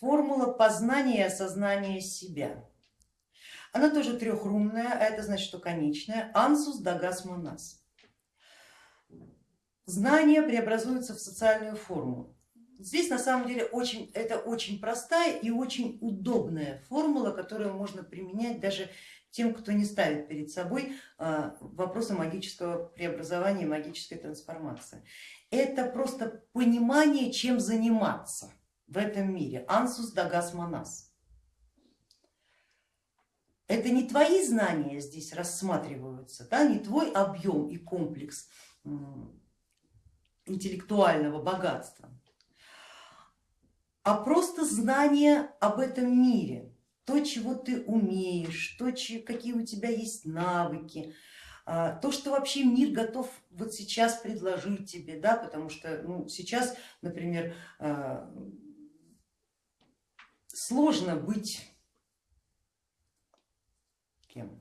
формула познания и осознания себя. Она тоже трехрунная, а это значит, что конечная. Ансус дагас монас. Знание преобразуется в социальную форму. Здесь на самом деле очень, это очень простая и очень удобная формула, которую можно применять даже тем, кто не ставит перед собой а, вопросы магического преобразования, магической трансформации. Это просто понимание, чем заниматься в этом мире. Ансус дагас манас. Это не твои знания здесь рассматриваются, да, не твой объем и комплекс интеллектуального богатства, а просто знание об этом мире, то, чего ты умеешь, то, какие у тебя есть навыки, а, то, что вообще мир готов вот сейчас предложить тебе, да, потому что ну, сейчас, например, а, сложно быть кем?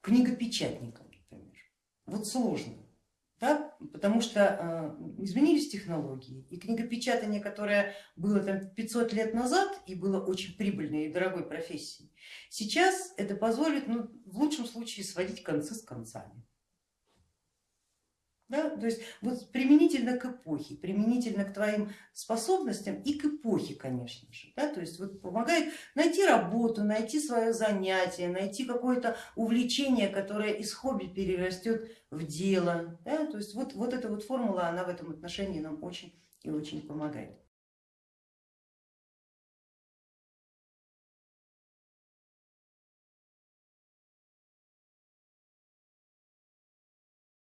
Книгопечатником, например. Вот сложно, да? потому что э, изменились технологии и книгопечатание, которое было там 500 лет назад и было очень прибыльной и дорогой профессией, сейчас это позволит ну, в лучшем случае сводить концы с концами. Да? То есть вот применительно к эпохе, применительно к твоим способностям и к эпохе, конечно же. Да? То есть вот помогает найти работу, найти свое занятие, найти какое-то увлечение, которое из хобби перерастет в дело. Да? То есть вот, вот эта вот формула, она в этом отношении нам очень и очень помогает.